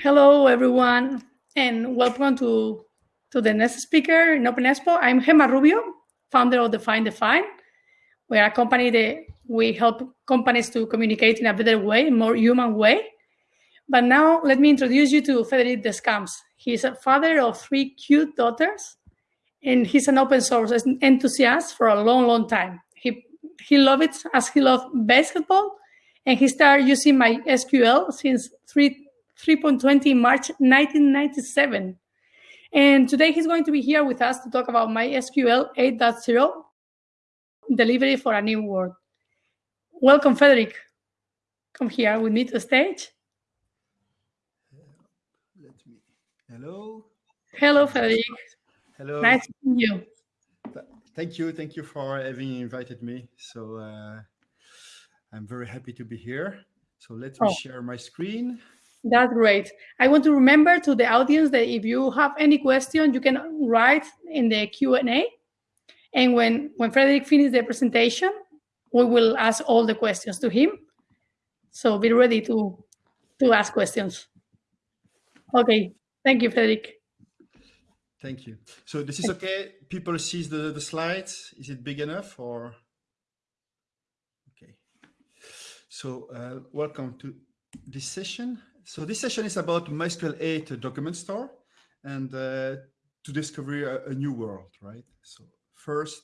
Hello, everyone, and welcome to, to the next speaker in Open Expo. I'm Gemma Rubio, founder of Define Define. We're a company that we help companies to communicate in a better way, more human way. But now let me introduce you to Frederic Descamps. He's a father of three cute daughters, and he's an open source enthusiast for a long, long time. He, he loves it as he loves basketball, and he started using MySQL since three 3.20 March 1997. And today he's going to be here with us to talk about MySQL 8.0 delivery for a new world. Welcome, Frederic. Come here with me to the stage. Let me. Hello. Hello, Frederic. Hello. Nice to meet you. Thank you. Thank you for having invited me. So uh, I'm very happy to be here. So let me oh. share my screen. That's great. I want to remember to the audience that if you have any question, you can write in the Q&A. And when, when Frederic finishes the presentation, we will ask all the questions to him. So be ready to, to ask questions. Okay. Thank you, Frederick. Thank you. So this is okay? People see the, the slides. Is it big enough or? Okay. So uh, welcome to this session. So this session is about MySQL 8 document store and uh, to discover a, a, new world, right? So first,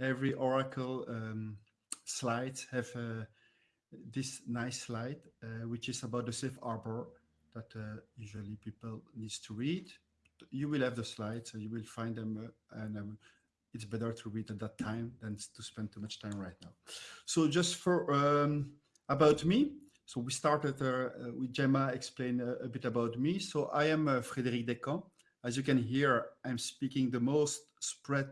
every Oracle um, slides have uh, this nice slide, uh, which is about the safe harbor that uh, usually people needs to read. You will have the slides, so you will find them, uh, and um, it's better to read at that time than to spend too much time right now. So just for um, about me, so we started uh, uh, with Gemma explain a, a, bit about me. So I am uh, Frédéric Descamps. As you can hear, I'm speaking the most spread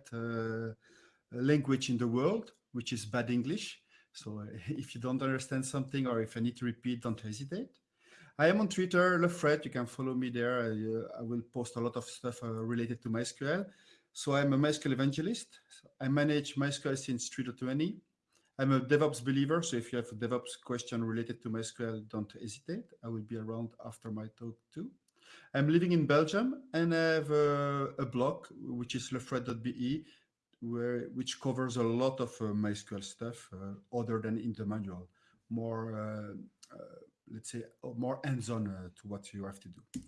language in the world, which is bad English. So if you don't understand something or if I need to repeat, don't hesitate. I am on Twitter, LeFred. You can follow me there. I, uh, I will post a lot of stuff uh, related to MySQL. So I'm a MySQL evangelist. I manage MySQL since 3.20. I'm a DevOps believer, so if you have a DevOps question related to MySQL, don't hesitate. I will be around after my talk too. I'm living in Belgium and I have a, a blog, which is lefred.be, where which covers a lot of uh, MySQL stuff uh, other than in the manual, more, uh, uh let's say, more hands-on uh, to what you have to do.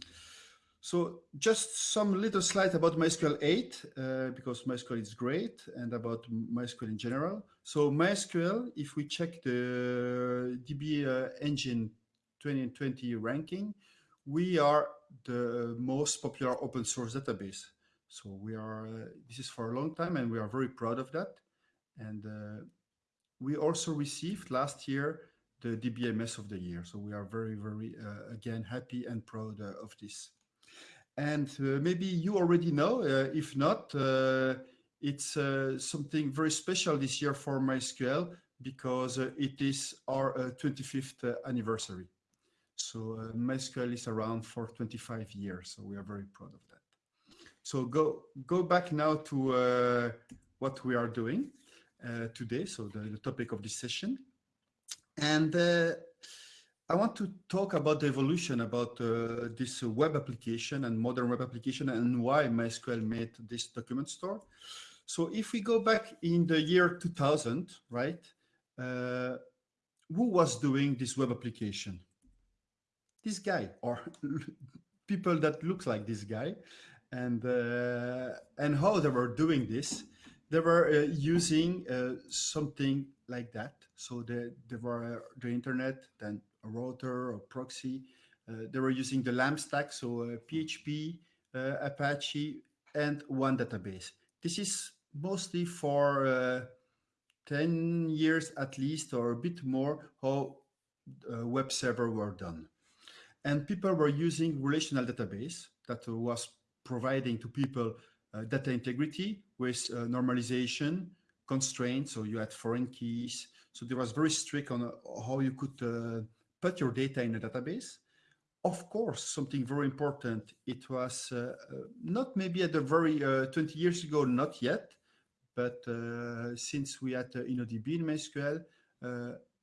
So just some little slide about MySQL 8, uh, because MySQL is great, and about MySQL in general. So MySQL, if we check the DB uh, Engine 2020 ranking, we are the most popular open source database. So we are, uh, this is for a long time, and we are very proud of that. And uh, we also received last year the DBMS of the year. So we are very, very, uh, again, happy and proud uh, of this. And uh, maybe you already know, if not, it's something very special this year for MySQL because it is our 25th anniversary. So uh, MySQL is around for 25 years, so we are very proud of that. So go go back now to uh, what we are doing uh, today, so the, the, topic of this session. And I want to talk about the evolution about uh, this web application and modern web application and why MySQL made this document store. So if we go back in the year 2000, right, uh, who was doing this web application? This guy or people that look like this guy and uh, and how they were doing this they were uh, using uh, something like that so they, they were uh, the internet then a router or proxy. Uh, they were using the LAMP stack, so PHP, Apache, and one database. This is mostly for 10 years at least, or a bit more, how web server were done. And people were using relational database that was providing to people uh, data integrity with uh, normalization constraints. So you had foreign keys. So there was very strict on uh, how you could put your data in a database. Of course, something very important, it was uh, uh not maybe at the very uh, 20 years ago, not yet, but uh, since we had uh, InnoDB in MySQL,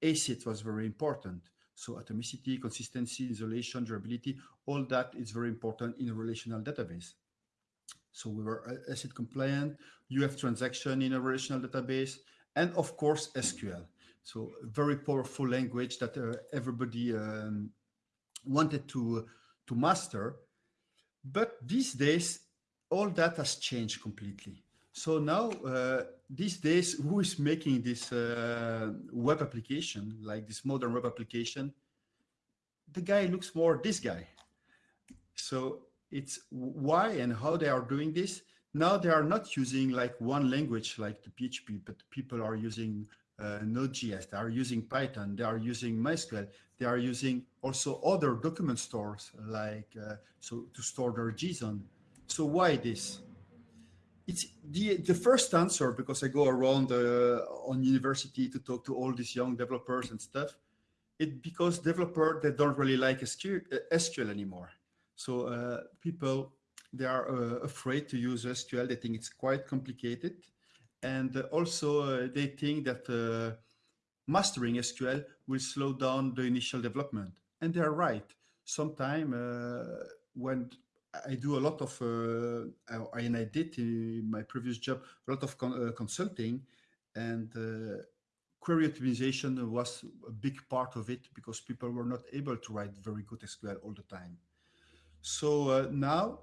ACID was very important. So atomicity, consistency, isolation, durability, all that is very important in a relational database. So we were ACID compliant, UF transaction in a relational database, and of course, SQL. So very powerful language that uh, everybody um, wanted to, to master. But these days, all that has changed completely. So now, uh, these days, who is making this uh, web application, like this modern web application? The guy looks more this guy. So it's why and how they are doing this. Now they are not using like one language like the PHP, but people are using uh, Node.js, they are using Python, they are using MySQL, they are using also other document stores like uh, so to store their JSON. So why this? It's the the first answer because I go around uh, on university to talk to all these young developers and stuff. It because developer they don't really like SQL, SQL anymore. So uh, people they are uh, afraid to use SQL. They think it's quite complicated and also uh, they think that uh, mastering SQL will slow down the initial development. And they're right. Sometime uh, when I do a lot of, and I did in my previous job, a lot of con consulting and query optimization was a big part of it because people were not able to write very good SQL all the time. So uh, now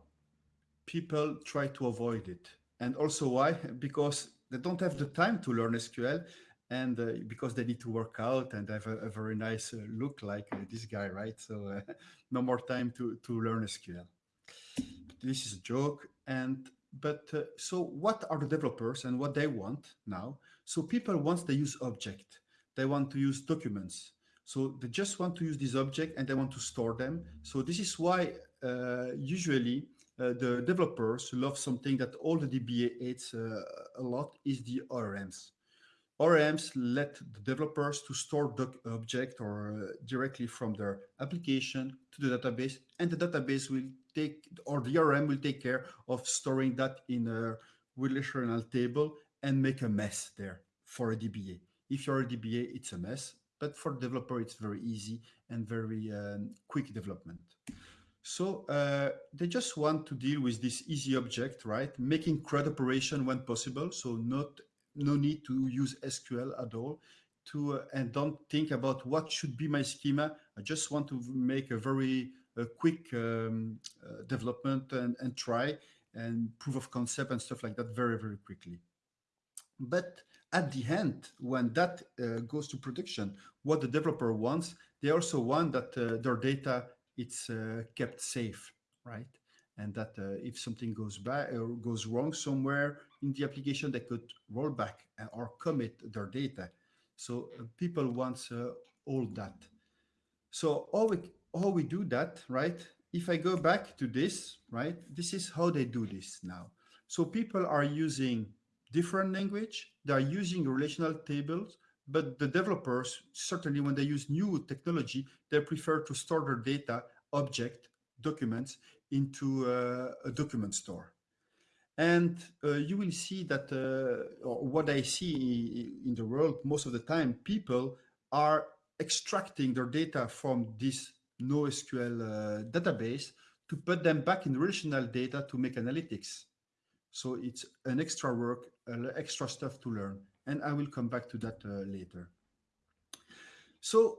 people try to avoid it. And also why? Because they don't have the time to learn SQL and uh, because they need to work out and have a, a very nice uh, look like uh, this guy, right? So uh, no more time to, to learn SQL. This is a joke. And but uh, so what are the developers and what they want now? So people once they use object, they want to use documents. So they just want to use this object and they want to store them. So this is why uh, usually uh, the developers love something that all the DBA hates uh, a lot is the ORMs. ORMs let the developers to store the object or uh, directly from their application to the database and the database will take or the ORM will take care of storing that in a relational table and make a mess there for a DBA. If you're a DBA, it's a mess, but for developer, it's very easy and very um, quick development. So uh, they just want to deal with this easy object, right? Making CRUD operation when possible. So not no need to use SQL at all to uh, and don't think about what should be my schema. I just want to make a very uh, quick um, uh, development and, and try and proof of concept and stuff like that very, very quickly. But at the end, when that uh, goes to production, what the developer wants, they also want that uh, their data it's uh, kept safe, right? And that uh, if something goes bad or goes wrong somewhere in the application, they could roll back or commit their data. So uh, people want all that. So how we, how we do that, right? If I go back to this, right, this is how they do this now. So people are using different language, they are using relational tables, but the developers, certainly when they use new technology, they prefer to store their data, object, documents into uh, a document store. And uh, you will see that uh, what I see in the world most of the time, people are extracting their data from this NoSQL uh, database to put them back in relational data to make analytics. So it's an extra work, uh, extra stuff to learn and I will come back to that uh, later. So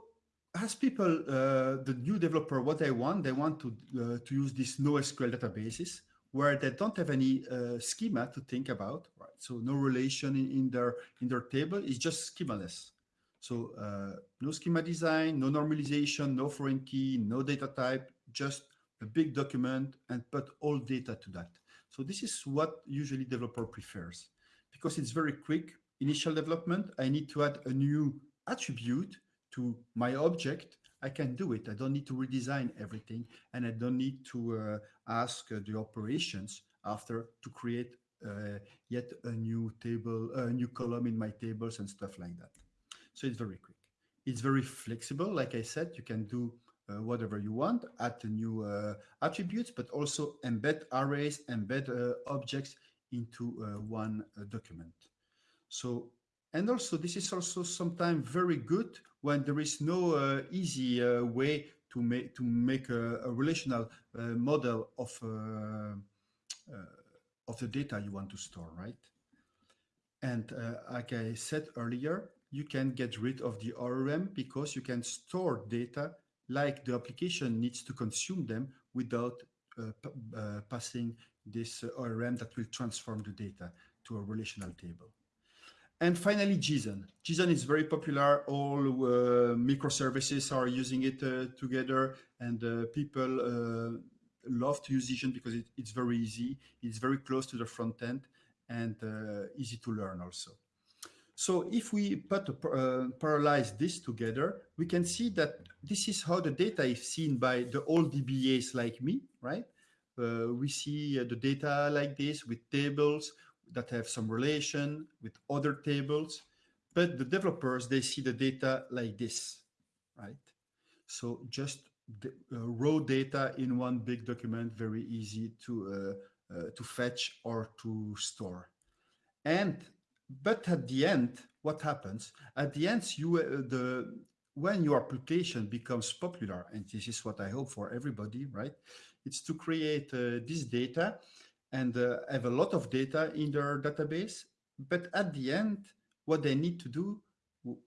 as people, uh, the new developer, what they want, they want to, to use these NoSQL databases where they don't have any uh, schema to think about, right? So no relation in, in their in their table is just schemaless. So uh, no schema design, no normalization, no foreign key, no data type, just a big document and put all data to that. So this is what usually developer prefers because it's very quick, initial development, I need to add a new attribute to my object, I can do it. I don't need to redesign everything and I don't need to uh, ask uh, the operations after to create uh, yet a new table, a new column in my tables and stuff like that. So it's very quick. It's very flexible. Like I said, you can do uh, whatever you want, add new uh, attributes, but also embed arrays, embed uh, objects into one document. So, and also this is also sometimes very good when there is no uh, easy uh, way to make to make a, a relational uh, model of of the data you want to store, right? And like I said earlier, you can get rid of the ORM because you can store data like the application needs to consume them without uh, uh, passing this ORM that will transform the data to a relational table. And finally, JSON. JSON is very popular. All uh, microservices are using it uh, together, and uh, people uh, love to use JSON because it, it's very easy. It's very close to the front end and uh, easy to learn also. So if we put uh, parallelize this together, we can see that this is how the data is seen by the old DBAs like me, right? we see the data like this with tables, that have some relation with other tables, but the developers, they see the data like this, right? So just the, uh, raw data in one big document, very easy to, uh, uh, to fetch or to store. And, but at the end, what happens? At the end, you, uh, the, when your application becomes popular, and this is what I hope for everybody, right? It's to create uh, this data and uh, have a lot of data in their database. But at the end, what they need to do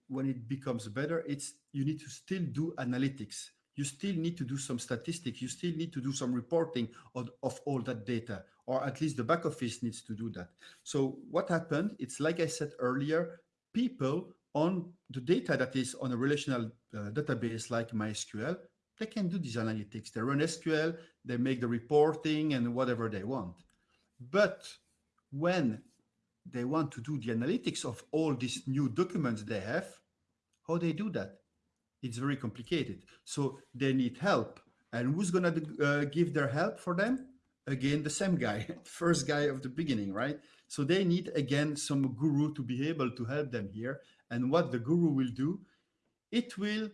when it becomes better, it's you need to still do analytics. You still need to do some statistics. You still need to do some reporting of, of all that data, or at least the back office needs to do that. So what happened? It's like I said earlier, people on the data that is on a relational uh, database like MySQL, they can do these analytics. They run SQL, they make the reporting and whatever they want. But when they want to do the analytics of all these new documents they have, how they do that? It's very complicated. So they need help. And who's going to uh, give their help for them? Again, the same guy, first guy of the beginning, right? So they need, again, some guru to be able to help them here. And what the guru will do, it will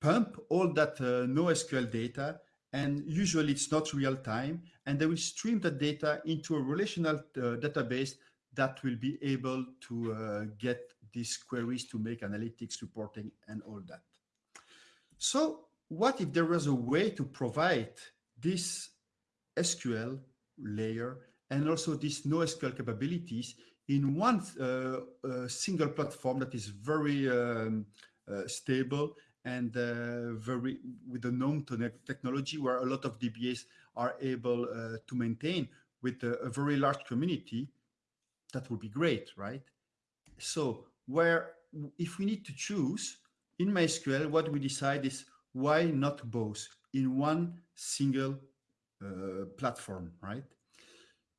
pump all that uh, NoSQL data and usually it's not real time and they will stream the data into a relational uh, database that will be able to uh, get these queries to make analytics reporting and all that. So what if there was a way to provide this SQL layer and also these NoSQL capabilities in one uh, uh, single platform that is very um, uh, stable and very with the known technology where a lot of DBAs are able uh, to maintain with a, a, very large community, that would be great, right? So where if we need to choose in MySQL, what we decide is why not both in one single uh, platform, right?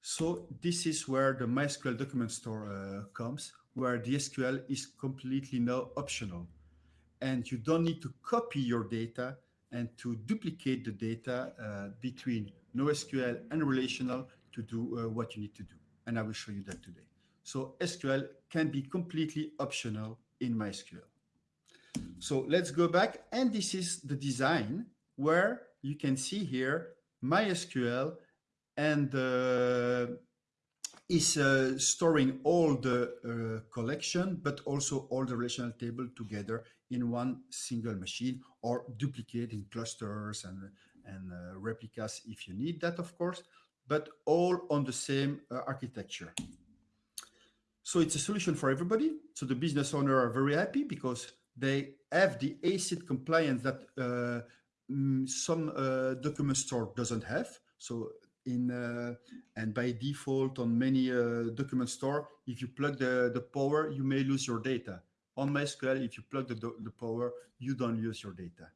So this is where the MySQL document store uh, comes, where the SQL is completely now optional and you don't need to copy your data and to duplicate the data uh, between NoSQL and relational to do uh, what you need to do. And I will show you that today. So SQL can be completely optional in MySQL. So let's go back. And this is the design where you can see here MySQL and uh, is uh, storing all the uh, collection, but also all the relational table together in one single machine or duplicate in clusters and, and uh, replicas if you need that, of course, but all on the same uh, architecture. So it's a solution for everybody. So the business owner are very happy because they have the ACID compliance that uh, mm, some uh, document store doesn't have. So in uh, and by default on many uh, document store, if you plug the, the power, you may lose your data. On MySQL, if you plug the, the power, you don't lose your data.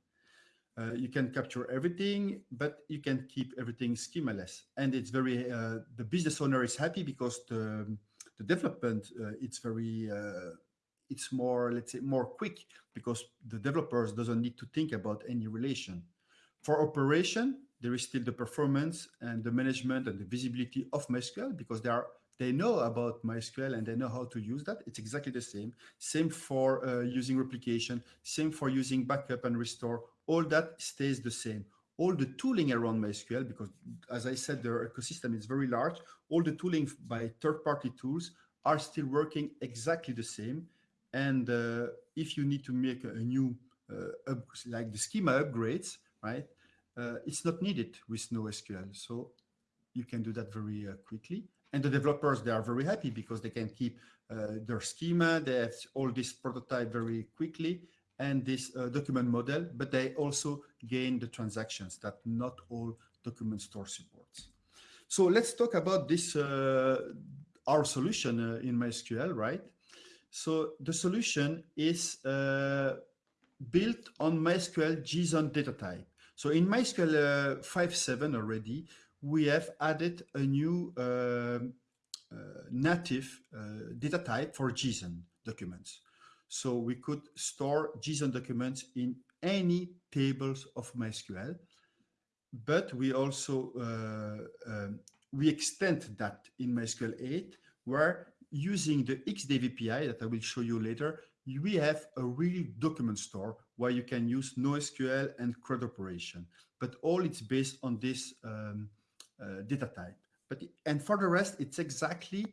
Uh, you can capture everything, but you can keep everything schemaless. And it's very, uh, the business owner is happy because the, the development, uh, it's very, uh, it's more, let's say, more quick because the developers doesn't need to think about any relation. For operation, there is still the performance and the management and the visibility of MySQL because they are they know about MySQL and they know how to use that. It's exactly the same. Same for uh, using replication, same for using backup and restore. All that stays the same. All the tooling around MySQL, because as I said, their ecosystem is very large. All the tooling by third-party tools are still working exactly the same. And uh, if you need to make a new uh, like the schema upgrades, right? Uh, it's not needed with NoSQL. So you can do that very uh, quickly. And the developers, they are very happy because they can keep uh, their schema. They have all this prototype very quickly and this uh, document model, but they also gain the transactions that not all document store supports. So let's talk about this, uh, our solution in MySQL, right? So the solution is built on MySQL JSON data type. So in MySQL uh, 5.7 already, we have added a new um, uh, native uh, data type for JSON documents. So we could store JSON documents in any tables of MySQL, but we also uh, um, we extend that in MySQL 8, where using the XDev API that I will show you later, we have a real document store where you can use NoSQL and CRUD operation, but all it's based on this um, uh, data type. But and for the rest, it's exactly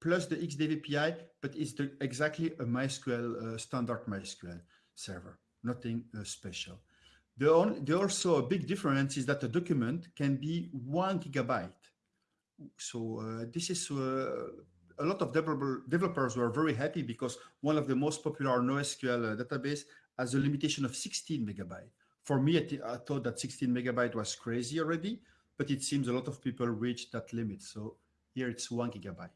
plus the XDev API, but it's the, exactly a MySQL uh, standard MySQL server, nothing uh, special. The, only, the also a big difference is that the document can be one gigabyte. So uh, this is uh, a lot of developer, developers were very happy because one of the most popular NoSQL uh, database has a limitation of 16 megabyte. For me, I, I thought that 16 megabyte was crazy already, but it seems a lot of people reach that limit. So here it's one gigabyte.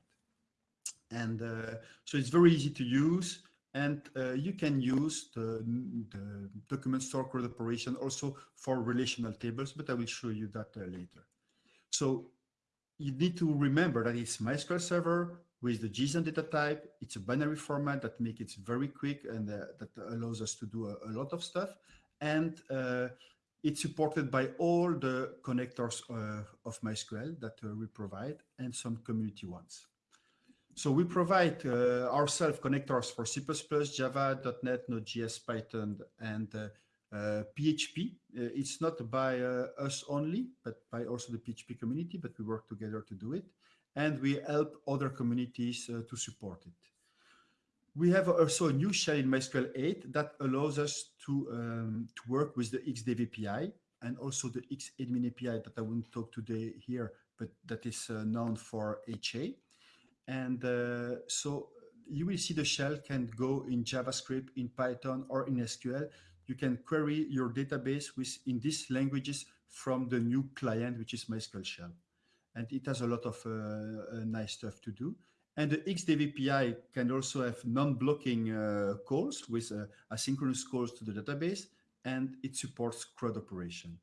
And uh, so it's very easy to use and uh, you can use the, the, document store CRUD operation also for relational tables, but I will show you that uh, later. So you need to remember that it's MySQL server with the JSON data type. It's a binary format that makes it very quick and uh, that allows us to do a, a lot of stuff. And uh, it's supported by all the connectors uh, of MySQL that uh, we provide and some community ones. So we provide uh, ourselves connectors for C++, Java, .NET, Node.js, Python, and PHP. Uh, it's not by us only, but by also the PHP community, but we work together to do it. And we help other communities uh, to support it. We have also a new shell in MySQL 8 that allows us to, um, to work with the XDev API and also the Xadmin API that I won't talk today here, but that is uh, known for HA. And uh, so you will see the shell can go in JavaScript, in Python, or in SQL you can query your database with in these languages from the new client, which is MySQL Shell. And it has a lot of uh, uh nice stuff to do. And the XDev API can also have non-blocking uh, calls with asynchronous calls to the database, and it supports CRUD operation.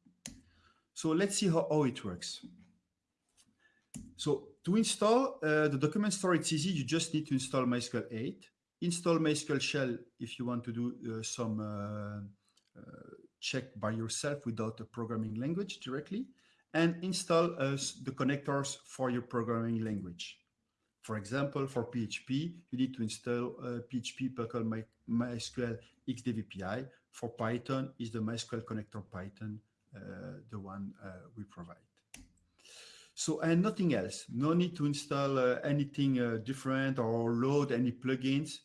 So let's see how, how it works. So to install uh, the document store, it's easy. You just need to install MySQL 8 install MySQL shell if you want to do uh, some uh, check by yourself without a programming language directly, and install the connectors for your programming language. For example, for PHP, you need to install uh, PHP Perl My, MySQL XDev API. For Python, is the MySQL connector Python, uh, the one uh, we provide. So, and nothing else. No need to install uh, anything uh, different or load any plugins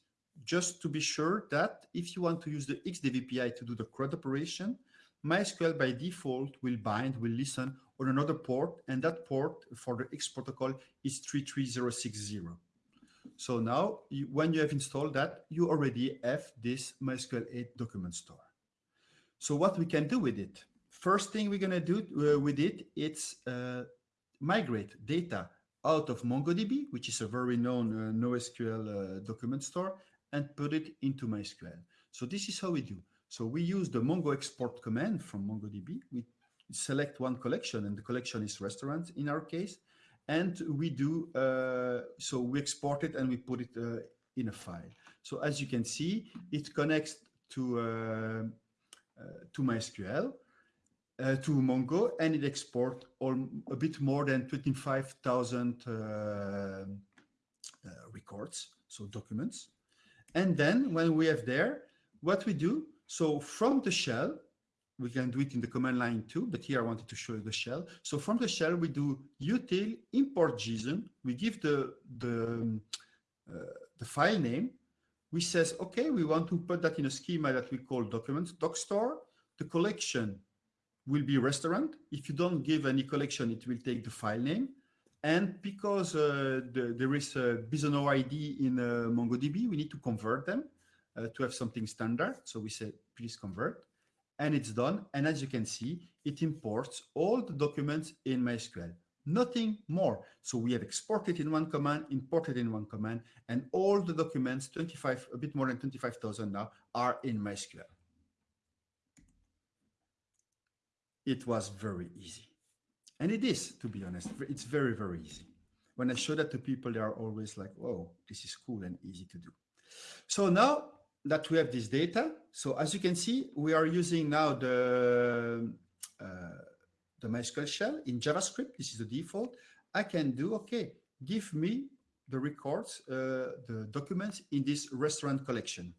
just to be sure that if you want to use the XDev API to do the CRUD operation, MySQL by default will bind, will listen on another port, and that port for the X protocol is 33060. So now, you, when you have installed that, you already have this MySQL 8 document store. So what we can do with it? First thing we're going to do uh, with it, it's uh, migrate data out of MongoDB, which is a very known uh, NoSQL uh, document store, and put it into MySQL. So this is how we do. So we use the Mongo export command from MongoDB. We select one collection and the collection is restaurant in our case. And we do, uh, so we export it and we put it uh, in a file. So as you can see, it connects to, uh, uh to MySQL, uh, to Mongo, and it exports all, a bit more than 25,000 uh, records, so documents. And then when we have there, what we do, so from the shell, we can do it in the command line too, but here I wanted to show you the shell. So from the shell, we do util import JSON. We give the, the, uh, the file name. we says, okay, we want to put that in a schema that we call documents, doc store. The collection will be restaurant. If you don't give any collection, it will take the file name. And because uh, the, there is a Bisonnow ID in uh, MongoDB, we need to convert them uh, to have something standard. So we say, please convert. And it's done. And as you can see, it imports all the documents in MySQL. Nothing more. So we have exported in one command, imported in one command, and all the documents, 25, a bit more than 25,000 now, are in MySQL. It was very easy. And it is, to be honest, it's very, very easy. When I show that to people, they are always like, "Whoa, this is cool and easy to do. So now that we have this data, so as you can see, we are using now the, uh, the MySQL shell in JavaScript. This is the default. I can do, okay, give me the records, uh, the documents in this restaurant collection.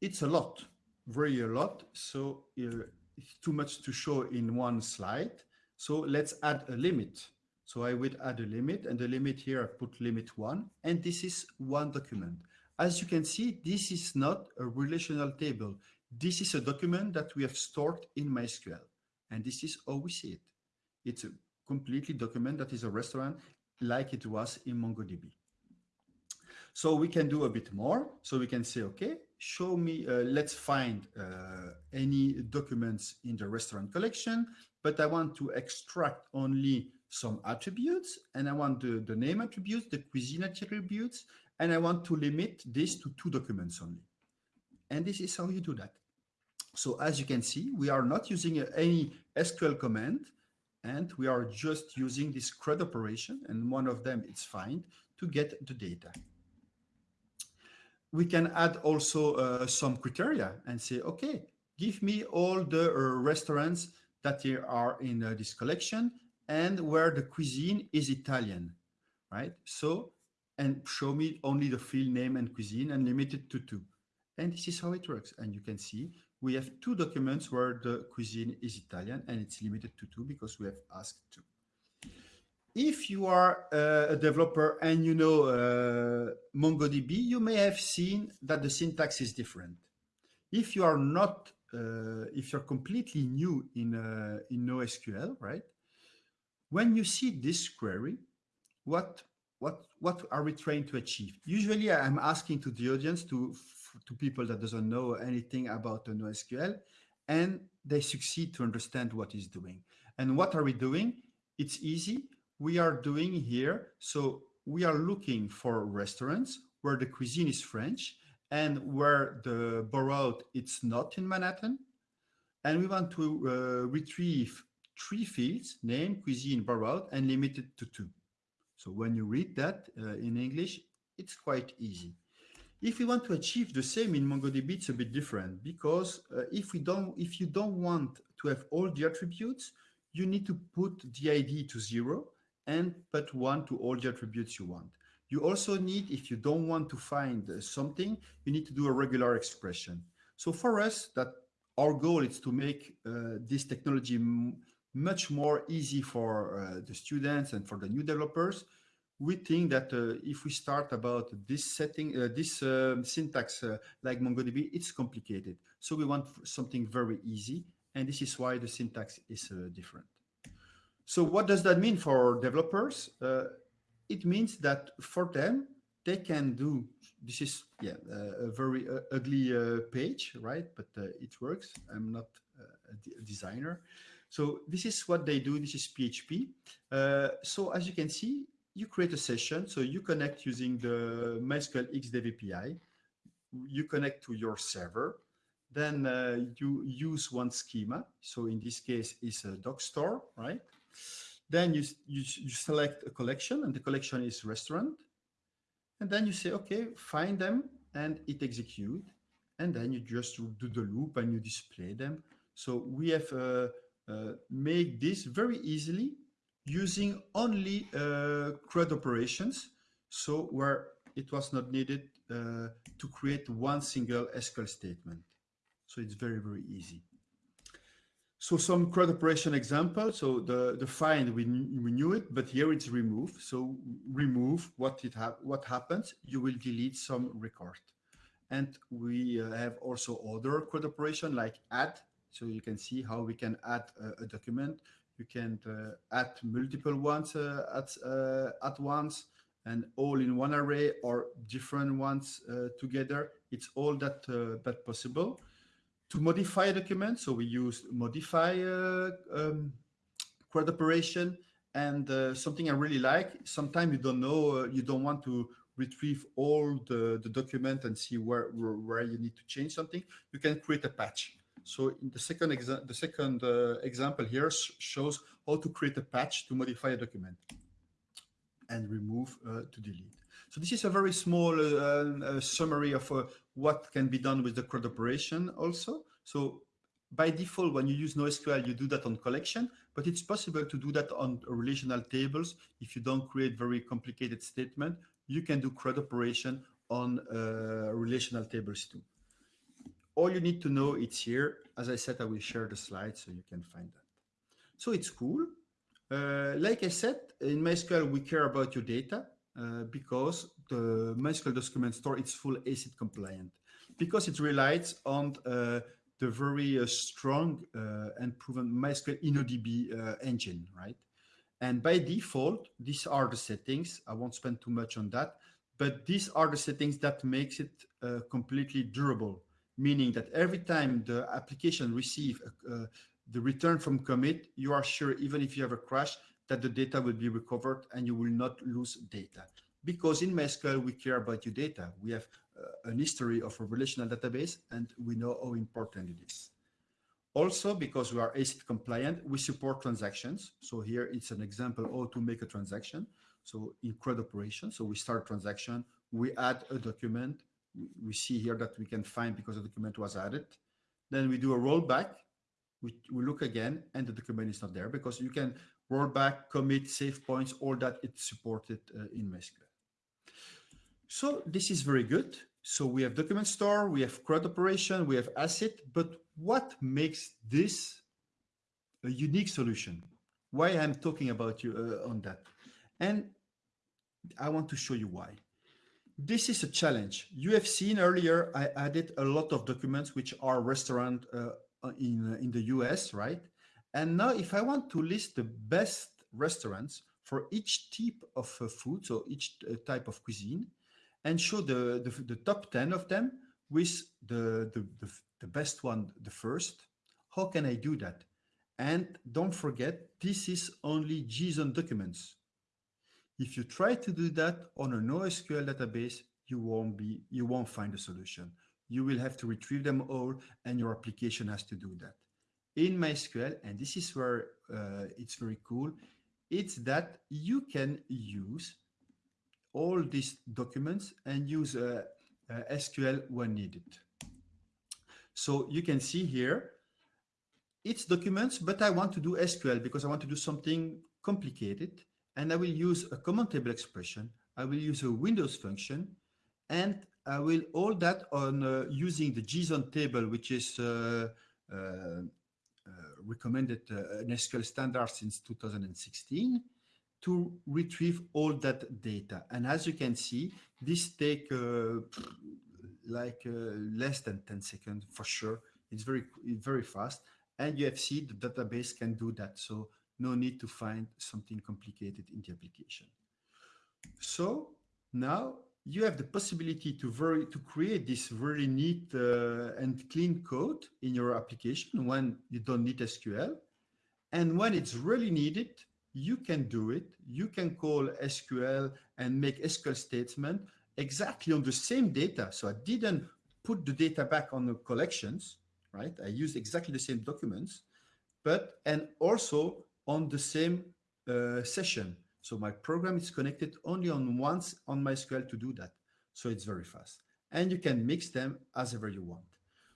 It's a lot, very a lot. So uh, it's too much to show in one slide. So let's add a limit. So I would add a limit and the limit here, I put limit one, and this is one document. As you can see, this is not a relational table. This is a document that we have stored in MySQL. And this is how we see it. It's a completely document that is a restaurant like it was in MongoDB. So we can do a bit more. So we can say, okay, show me, uh, let's find uh, any documents in the restaurant collection but I want to extract only some attributes and I want the, the name attributes, the cuisine attributes, and I want to limit this to two documents only. And this is how you do that. So as you can see, we are not using any SQL command and we are just using this CRUD operation and one of them is find to get the data. We can add also uh, some criteria and say, okay, give me all the uh, restaurants that are in uh, this collection and where the cuisine is Italian, right? So, and show me only the field name and cuisine and limit it to two. And this is how it works. And you can see we have two documents where the cuisine is Italian and it's limited to two because we have asked two. If you are uh, a developer and you know uh, MongoDB, you may have seen that the syntax is different. If you are not uh, if you're completely new in, uh, in NoSQL, right? When you see this query, what, what, what are we trying to achieve? Usually I'm asking to the audience, to, to people that doesn't know anything about the NoSQL, and they succeed to understand what is doing. And what are we doing? It's easy. We are doing here, so we are looking for restaurants where the cuisine is French, and where the borough it's not in Manhattan. And we want to uh, retrieve three fields, name, cuisine, borough, and limited to two. So when you read that uh, in English, it's quite easy. If we want to achieve the same in MongoDB, it's a bit different because uh, if we don't, if you don't want to have all the attributes, you need to put the ID to zero and put one to all the attributes you want. You also need, if you don't want to find uh, something, you need to do a regular expression. So for us, that our goal is to make uh, this technology much more easy for uh, the students and for the new developers. We think that uh, if we start about this setting, uh, this um, syntax uh, like MongoDB, it's complicated. So we want something very easy. And this is why the syntax is different. So what does that mean for developers? it means that for them, they can do, this is yeah uh, a very uh, ugly uh, page, right? But uh, it works. I'm not uh, a, designer. So this is what they do. This is PHP. Uh, so as you can see, you create a session. So you connect using the MySQL XDev API. You connect to your server. Then you use one schema. So in this case, it's a doc store, right? Then you, you, you select a collection and the collection is restaurant. And then you say, okay, find them and it execute. And then you just do the loop and you display them. So we have uh, uh, made this very easily using only uh, CRUD operations. So where it was not needed uh, to create one single SQL statement. So it's very, very easy. So some CRUD operation example. So the, the find, we, we knew it, but here it's remove. So remove what it ha what happens, you will delete some record. And we uh, have also other CRUD operation like add. So you can see how we can add a, a document. You can uh, add multiple ones uh, at, uh, at once and all in one array or different ones uh, together. It's all that, uh, that possible to modify a document. So we use modify uh, um, CRUD operation. And uh, something I really like, sometimes you don't know, uh, you don't want to retrieve all the, the document and see where, where, where, you need to change something. You can create a patch. So the second, the second uh, example here sh shows how to create a patch to modify a document and remove uh, to delete. So this is a very small uh, summary of what can be done with the CRUD operation also. So by default, when you use NoSQL, you do that on collection, but it's possible to do that on relational tables. If you don't create very complicated statement, you can do CRUD operation on uh, relational tables too. All you need to know it's here. As I said, I will share the slide so you can find that. So it's cool. Uh, like I said, in MySQL, we care about your data. Uh, because the MySQL document store is full ACID compliant, because it relies on uh, the very uh, strong uh, and proven MySQL InnoDB uh, engine, right? And by default, these are the settings. I won't spend too much on that, but these are the settings that makes it completely durable, meaning that every time the application receive the return from commit, you are sure, even if you have a crash, that the data will be recovered and you will not lose data. Because in MySQL, we care about your data. We have uh, an history of a relational database and we know how important it is. Also, because we are ACID compliant, we support transactions. So here it's an example how to make a transaction. So in CRUD operation, so we start transaction, we add a document. We see here that we can find because the document was added. Then we do a rollback. We, we look again and the document is not there because you can rollback, commit, save points, all that it's supported uh, in MySQL. So this is very good. So we have document store, we have CRUD operation, we have ACID, but what makes this a unique solution? Why I'm talking about you uh, on that? And I want to show you why. This is a challenge. You have seen earlier, I added a lot of documents which are restaurant uh, in, in the US, right? And now if I want to list the best restaurants for each type of uh, food, so each uh, type of cuisine, and show the, the, the, top 10 of them with the, the, the, the best one, the first, how can I do that? And don't forget, this is only JSON documents. If you try to do that on a NoSQL database, you won't be, you won't find a solution. You will have to retrieve them all and your application has to do that in MySQL, and this is where uh, it's very cool, it's that you can use all these documents and use uh, uh, SQL when needed. So you can see here, it's documents, but I want to do SQL because I want to do something complicated. And I will use a common table expression. I will use a Windows function and I will all that on uh, using the JSON table, which is uh, uh, uh, recommended uh, an SQL standard since 2016 to retrieve all that data. And as you can see, this take uh, like less than 10 seconds for sure. It's very, very fast. And you have seen the database can do that. So no need to find something complicated in the application. So now you have the possibility to very to create this very neat uh, and clean code in your application when you don't need SQL. And when it's really needed, you can do it. You can call SQL and make SQL statement exactly on the same data. So I didn't put the data back on the collections, right? I used exactly the same documents, but and also on the same uh, session. So my program is connected only on once on MySQL to do that. So it's very fast. And you can mix them as ever you want.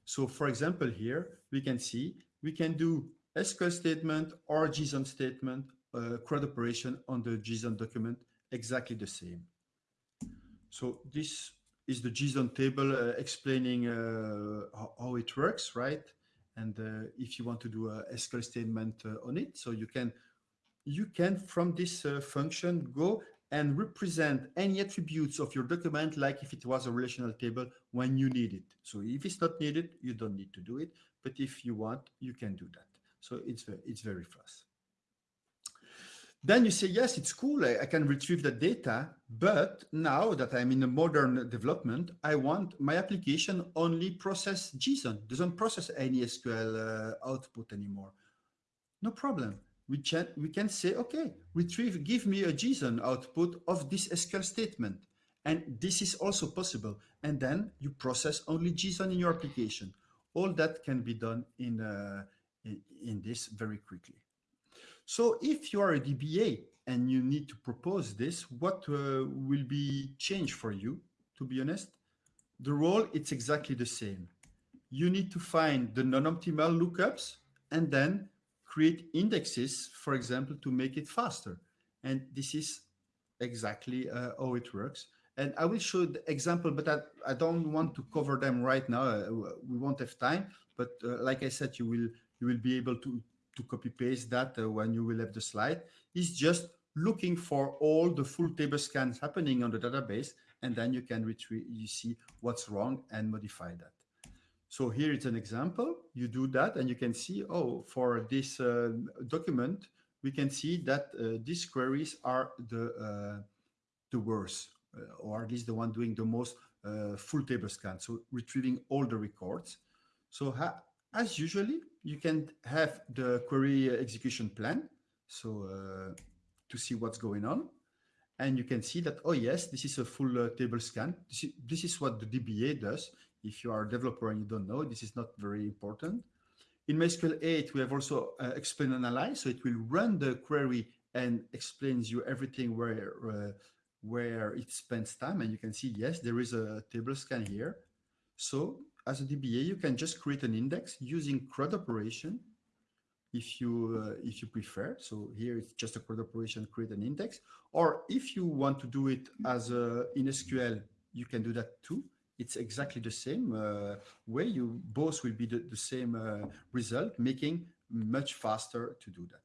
So for example, here we can see we can do SQL statement or JSON statement, uh, CRUD operation on the JSON document exactly the same. So this is the JSON table uh, explaining uh, how, how, it works, right? And uh, if you want to do a SQL statement uh, on it, so you can, you can from this uh, function go and represent any attributes of your document like if it was a relational table when you need it. So if it's not needed, you don't need to do it. But if you want, you can do that. So it's, it's very fast. Then you say, yes, it's cool. I, I, can retrieve the data. But now that I'm in a modern development, I want my application only process JSON, doesn't process any SQL uh, output anymore. No problem. We can, we can say, okay, retrieve, give me a JSON output of this SQL statement. And this is also possible. And then you process only JSON in your application. All that can be done in, uh, in, in this very quickly. So if you are a DBA and you need to propose this, what uh, will be changed for you, to be honest? The role, it's exactly the same. You need to find the non-optimal lookups and then create indexes, for example, to make it faster. And this is exactly uh, how it works. And I will show the example, but I, I don't want to cover them right now. Uh, we won't have time. But uh, like I said, you will you will be able to to copy paste that uh, when you will have the slide. Is just looking for all the full table scans happening on the database and then you can retrieve you see what's wrong and modify that. So here it's an example. You do that and you can see oh for this uh, document we can see that uh, these queries are the uh, the worst uh, or at least the one doing the most uh, full table scan so retrieving all the records. So as usually you can have the query execution plan. So uh, to see what's going on. And you can see that, oh yes, this is a full uh, table scan. This is, this is what the DBA does. If you are a developer and you don't know, this is not very important. In MySQL 8, we have also uh, explain analyze. So it will run the query and explains you everything where, uh, where it spends time. And you can see, yes, there is a table scan here. So as a DBA, you can just create an index using CRUD operation if you uh, if you prefer. So here it's just a CRUD operation, create an index. Or if you want to do it as a, in SQL, you can do that too. It's exactly the same uh, way. You both will be the, the same uh, result, making much faster to do that.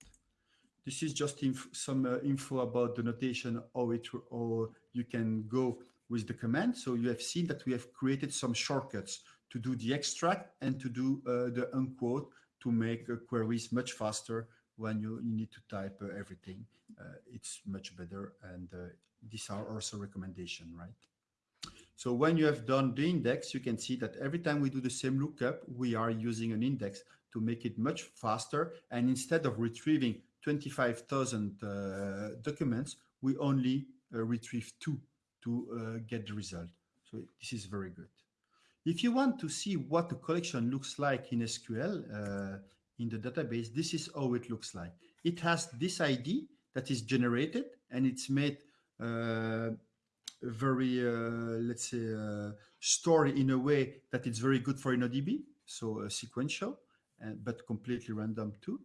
This is just inf some uh, info about the notation, how it or you can go with the command. So you have seen that we have created some shortcuts to do the extract and to do uh, the unquote to make uh, queries much faster when you, you need to type uh, everything. it's much better and these are also recommendation, right? So when you have done the index, you can see that every time we do the same lookup, we are using an index to make it much faster. And instead of retrieving 25,000 uh, documents, we only uh, retrieve two to uh, get the result. So this is very good. If you want to see what the collection looks like in SQL, uh, in the database, this is how it looks like. It has this ID that is generated and it's made uh, very, uh, let's say, uh, stored in a way that it's very good for InnoDB, so uh, sequential, uh, but completely random too.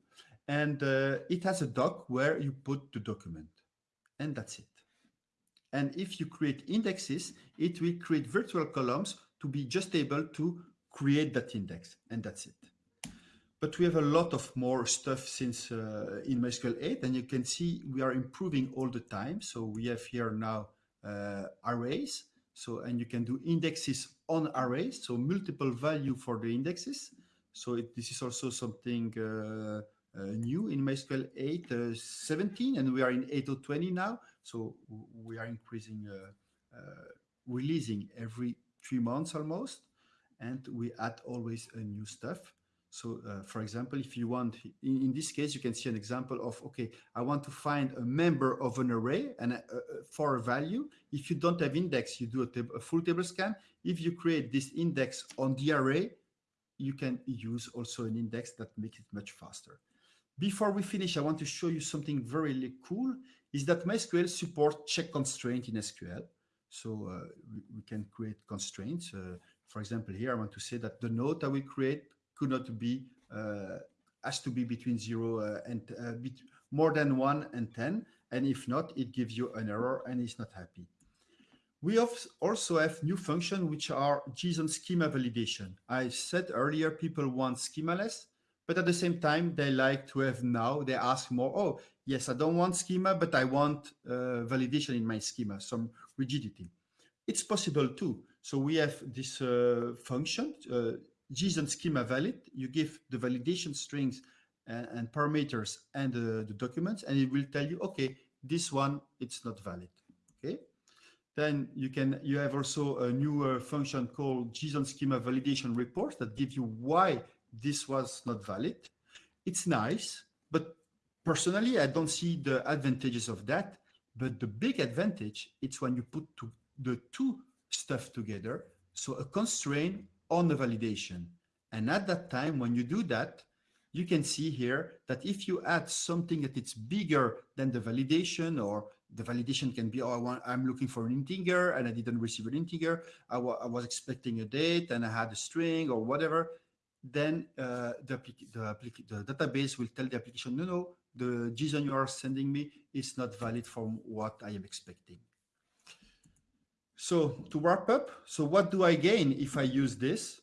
And uh, it has a doc where you put the document and that's it. And if you create indexes, it will create virtual columns to be just able to create that index and that's it. But we have a lot of more stuff since uh, in MySQL 8 and you can see we are improving all the time. So we have here now uh, arrays. So, and you can do indexes on arrays. So multiple value for the indexes. So it, this is also something uh, uh new in MySQL 8, uh, 17, and we are in 8.20 now. So we are increasing, uh, releasing every three months almost, and we add always a new stuff. So uh, for example, if you want, in, in, this case, you can see an example of, okay, I want to find a member of an array and uh, uh, for a value. If you don't have index, you do a, a, full table scan. If you create this index on the array, you can use also an index that makes it much faster. Before we finish, I want to show you something very cool, is that MySQL support check constraint in SQL. So uh, we, we, can create constraints. Uh, for example, here I want to say that the node that we create could not be, uh, has to be between zero and more than one and 10. And if not, it gives you an error and it's not happy. We also have new functions which are JSON schema validation. I said earlier, people want schemaless, but at the same time, they like to have now, they ask more, oh, yes, I don't want schema, but I want uh, validation in my schema, some rigidity. It's possible too. So we have this uh, function, uh, JSON schema valid. You give the validation strings and, and parameters and uh, the documents, and it will tell you, okay, this one, it's not valid, okay? Then you can you have also a new function called JSON schema validation report that gives you why this was not valid. It's nice, but personally, I don't see the advantages of that. But the big advantage, it's when you put to the two stuff together. So a constraint on the validation. And at that time, when you do that, you can see here that if you add something that it's bigger than the validation or the validation can be, oh, I want, I'm looking for an integer and I didn't receive an integer. I, I was expecting a date and I had a string or whatever. Then uh, the, the, the, database will tell the application, no, no, the JSON you are sending me is not valid from what I am expecting. So to wrap up, so what do I gain if I use this?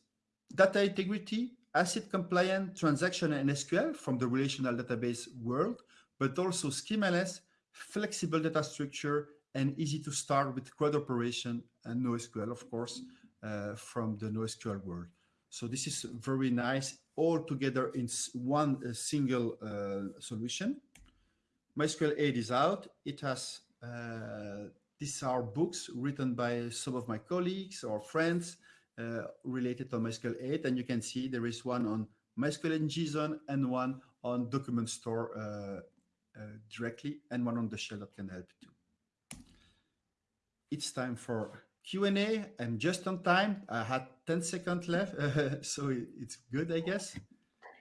Data integrity, ACID compliant transaction and SQL from the relational database world, but also schemaless flexible data structure, and easy to start with CRUD operation and NoSQL, of course, uh, from the NoSQL world. So this is very nice, all together in one uh, single uh, solution. MySQL 8 is out. It has, uh, these are books written by some of my colleagues or friends uh, related to MySQL 8. And you can see there is one on MySQL and JSON and one on document store uh, uh, directly and one on the shell that can help too. It's time for Q&A. I'm just on time. I had 10 seconds left, so it's good, I guess.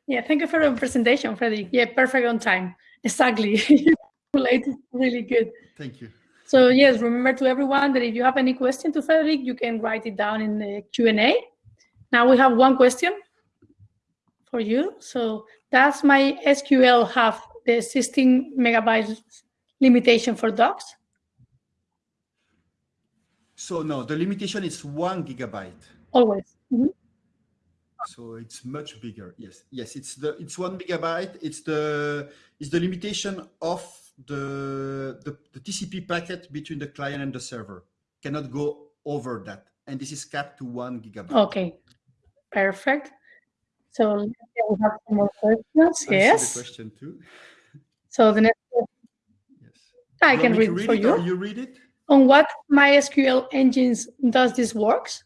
Yeah, thank you for the presentation, Frederick. Yeah, perfect on time. Exactly. Late, really good. Thank you. So yes, remember to everyone that if you have any question to Frederick, you can write it down in the Q&A. Now we have one question for you. So does MySQL have the 16 megabytes limitation for docs? So no, the limitation is one gigabyte. Always. Mm -hmm. So it's much bigger. Yes, yes, it's the it's one megabyte. It's the it's the limitation of the, the the TCP packet between the client and the server. Cannot go over that, and this is capped to one gigabyte. Okay, perfect. So we have some more questions. I yes. the question too. So the next yes. I you can read, read for it, you. you read it? On what MySQL engines does this works?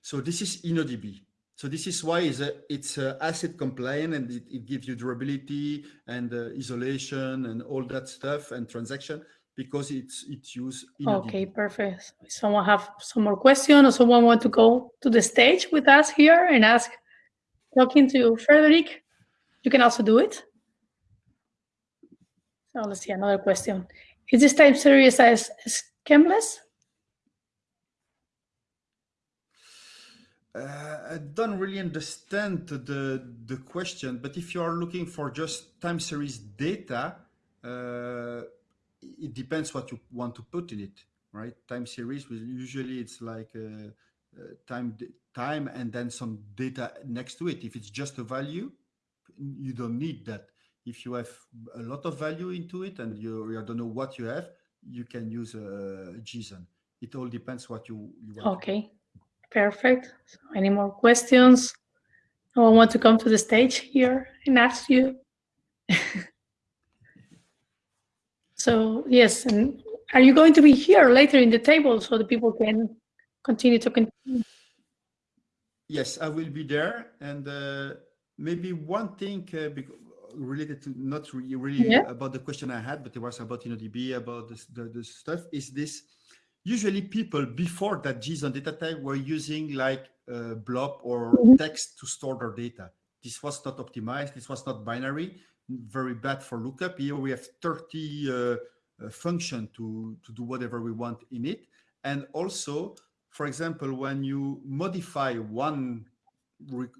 So this is InnoDB. So this is why it's, a, it's a ACID compliant and it, it, gives you durability and uh, isolation and all that stuff and transaction because it's it's used. Okay, perfect. Someone have some more question or someone want to go to the stage with us here and ask, talking to Frederick? You can also do it. So let's see another question. Is this time series as schemaless? Uh, I don't really understand the the question, but if you are looking for just time series data, uh, it depends what you want to put in it, right? Time series, usually it's like uh, uh time time and then some data next to it. If it's just a value, you don't need that. If you have a lot of value into it and you, you don't know what you have, you can use a JSON. It all depends what you, you want. Okay, perfect. So any more questions? No one want to come to the stage here and ask you? so yes, and are you going to be here later in the table so the people can continue to continue? Yes, I will be there. And uh, maybe one thing uh, related to not really, really yeah. about the question I had, but it was about InnoDB, about this, the, the stuff is this. Usually people before that JSON data type were using like uh, blob or mm -hmm. text to store their data. This was not optimized. This was not binary, very bad for lookup. Here we have 30 uh, uh, function to, to do whatever we want in it. And also, for example, when you modify one,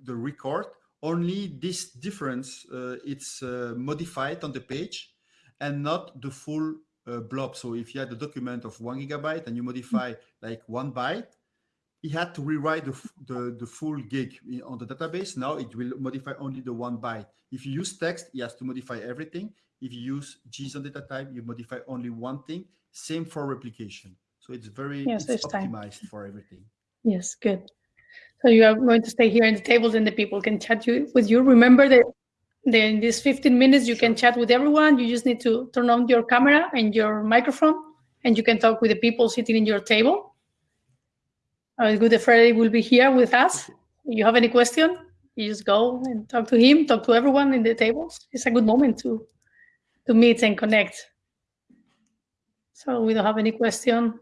the record, only this difference, uh, it's uh, modified on the page and not the full uh, blob. So if you had a document of one gigabyte and you modify like one byte, he had to rewrite the, the, the full gig on the database. Now it will modify only the one byte. If you use text, he has to modify everything. If you use JSON data type, you modify only one thing. Same for replication. So it's very yes, it's time. optimized for everything. Yes, good. So you are going to stay here in the tables and the people can chat you, with you. Remember that in these 15 minutes, you can chat with everyone. You just need to turn on your camera and your microphone and you can talk with the people sitting in your table. Uh, good Frederick will be here with us. You have any question, you just go and talk to him, talk to everyone in the tables. It's a good moment to, to meet and connect. So we don't have any question.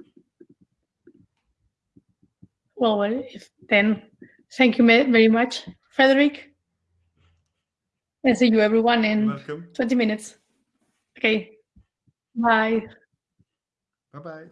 Well, if, then thank you very much, Frederick. And see you everyone in Welcome. 20 minutes. Okay. Bye. Bye-bye.